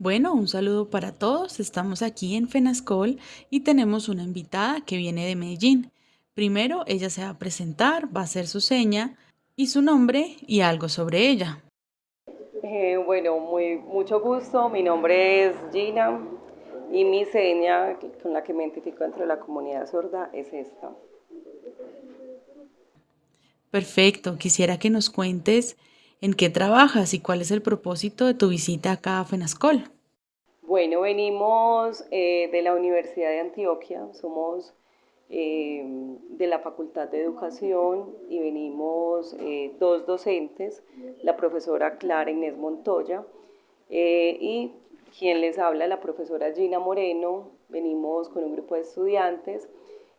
Bueno, un saludo para todos. Estamos aquí en Fenascol y tenemos una invitada que viene de Medellín. Primero, ella se va a presentar, va a hacer su seña y su nombre y algo sobre ella. Eh, bueno, muy, mucho gusto. Mi nombre es Gina y mi seña con la que me identifico dentro de la comunidad sorda es esta. Perfecto. Quisiera que nos cuentes en qué trabajas y cuál es el propósito de tu visita acá a Fenascol. Bueno, venimos eh, de la Universidad de Antioquia, somos eh, de la Facultad de Educación y venimos eh, dos docentes, la profesora Clara Inés Montoya y quien les habla, la profesora Gina Moreno. Venimos con un grupo de estudiantes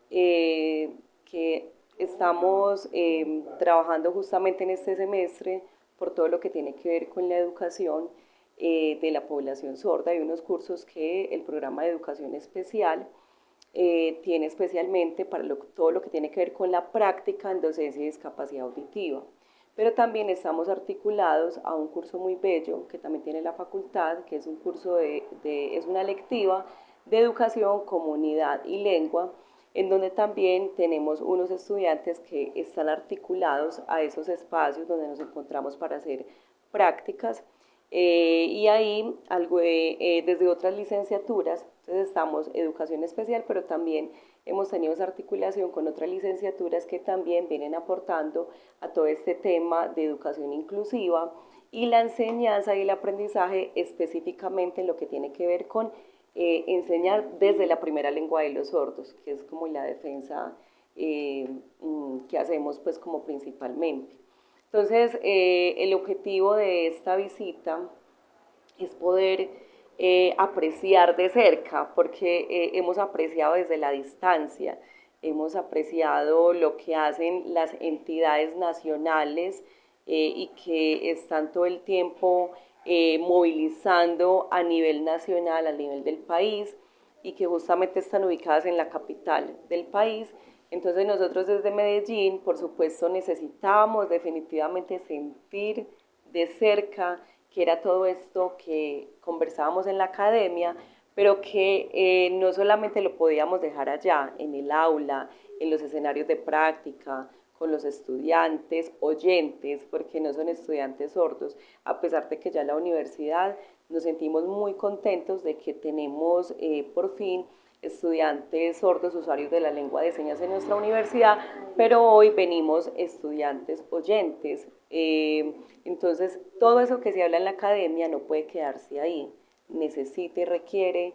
que estamos trabajando justamente en este semestre por todo lo que tiene que ver con la educación eh, de la población sorda. Hay unos cursos que el programa de educación especial eh, tiene especialmente para todo lo que tiene que ver con la práctica en docencia y discapacidad auditiva. Pero también estamos articulados a un curso muy bello que también tiene la facultad, que es un curso de, es una lectiva de educación, comunidad y lengua, en donde también tenemos unos estudiantes que están articulados a esos espacios donde nos encontramos para hacer prácticas. Eh, y ahí algo, eh, desde otras licenciaturas, entonces estamos educación especial, pero también hemos tenido esa articulación con otras licenciaturas que también vienen aportando a todo este tema de educación inclusiva y la enseñanza y el aprendizaje específicamente en lo que tiene que ver con eh, enseñar desde la primera lengua de los sordos, que es como la defensa mm, que hacemos pues como principalmente. Entonces, eh, el objetivo de esta visita es poder eh, apreciar de cerca, porque eh, hemos apreciado desde la distancia, hemos apreciado lo que hacen las entidades nacionales y que están todo el tiempo movilizando a nivel nacional, a nivel del país, y que justamente están ubicadas en la capital del país. Entonces nosotros desde Medellín, por supuesto, necesitábamos definitivamente sentir de cerca que era todo esto que conversábamos en la academia, pero que eh, no solamente lo podíamos dejar allá, en el aula, en los escenarios de práctica, con los estudiantes, oyentes, porque no son estudiantes sordos, a pesar de que ya en la universidad nos sentimos muy contentos de que tenemos eh, por fin estudiantes sordos usuarios de la lengua de señas en nuestra universidad, pero hoy venimos estudiantes oyentes. Eh, entonces, todo eso que se habla en la academia no puede quedarse ahí. Necesita y requiere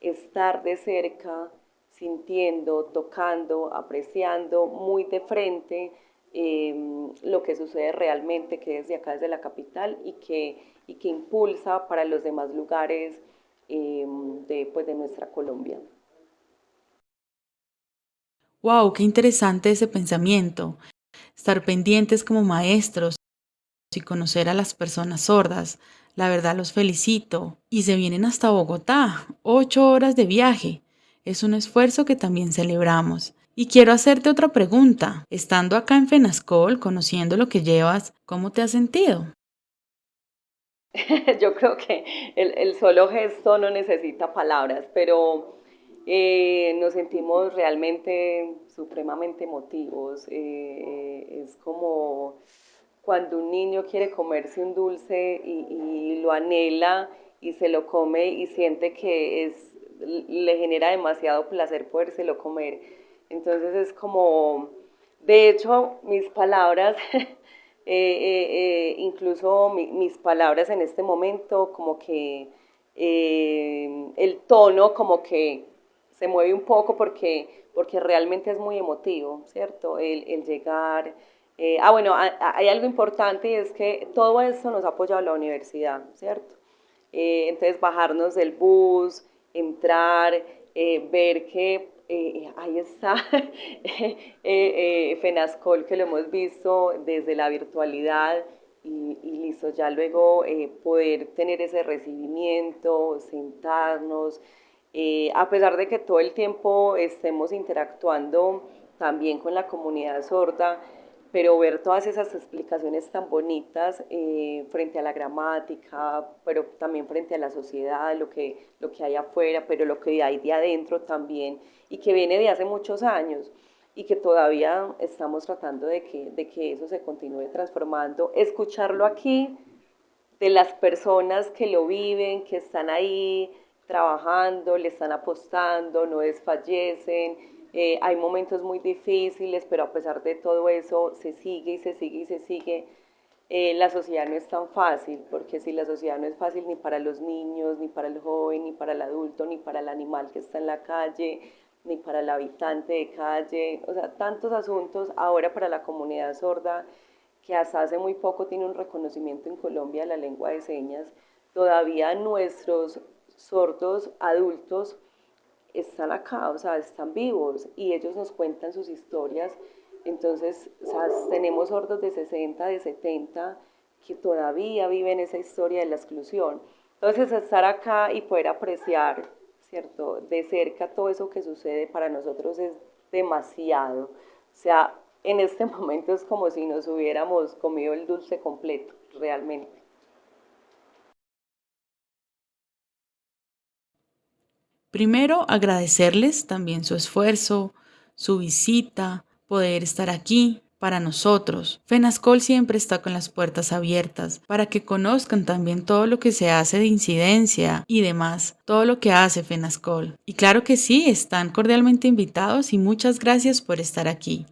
estar de cerca, sintiendo, tocando, apreciando muy de frente em, lo que sucede realmente, que desde acá, desde la capital, y que, y que impulsa para los demás lugares em, de, pues, de nuestra Colombia. ¡Wow! ¡Qué interesante ese pensamiento! Estar pendientes como maestros y conocer a las personas sordas. La verdad los felicito. Y se vienen hasta Bogotá. Ocho horas de viaje. Es un esfuerzo que también celebramos. Y quiero hacerte otra pregunta. Estando acá en Fenascol, conociendo lo que llevas, ¿cómo te has sentido? Yo creo que el, solo gesto no necesita palabras, pero eh, nos sentimos realmente supremamente emotivos. Eh, es como cuando un niño quiere comerse un dulce y, lo anhela y se lo come y siente que es, le genera demasiado placer podérselo comer. Entonces es como, de hecho, mis palabras, eh, incluso mis palabras en este momento, como que el tono como que se mueve un poco porque, porque realmente es muy emotivo, ¿cierto? El, llegar... Eh, ah, bueno, hay algo importante y es que todo esto nos ha apoyado la universidad, ¿cierto? Eh, entonces, bajarnos del bus, entrar, eh, ver que ahí está FENASCOL, que lo hemos visto desde la virtualidad, y, listo, ya luego poder tener ese recibimiento, sentarnos, eh, a pesar de que todo el tiempo estemos interactuando también con la comunidad sorda, pero ver todas esas explicaciones tan bonitas eh, frente a la gramática, pero también frente a la sociedad, lo que, lo que hay afuera, pero lo que hay de adentro también, y que viene de hace muchos años y que todavía estamos tratando de que, de que eso se continúe transformando. Escucharlo aquí de las personas que lo viven, que están ahí trabajando, le están apostando, no desfallecen, eh, hay momentos muy difíciles, pero a pesar de todo eso se sigue y se sigue y se sigue. Eh, la sociedad no es tan fácil, porque si la sociedad no es fácil ni para los niños, ni para el joven, ni para el adulto, ni para el animal que está en la calle, ni para el habitante de calle, o sea, tantos asuntos ahora para la comunidad sorda que hasta hace muy poco tiene un reconocimiento en Colombia de la lengua de señas, todavía nuestros sordos adultos están acá, o sea, están vivos y ellos nos cuentan sus historias. Entonces, o sea, tenemos sordos de 60, de 70 que todavía viven esa historia de la exclusión. Entonces, estar acá y poder apreciar, ¿cierto?, de cerca todo eso que sucede para nosotros es demasiado. O sea, en este momento es como si nos hubiéramos comido el dulce completo, realmente. Primero, agradecerles también su esfuerzo, su visita, poder estar aquí para nosotros. FENASCOL siempre está con las puertas abiertas para que conozcan también todo lo que se hace de incidencia y demás, todo lo que hace FENASCOL. Y claro que sí, están cordialmente invitados y muchas gracias por estar aquí.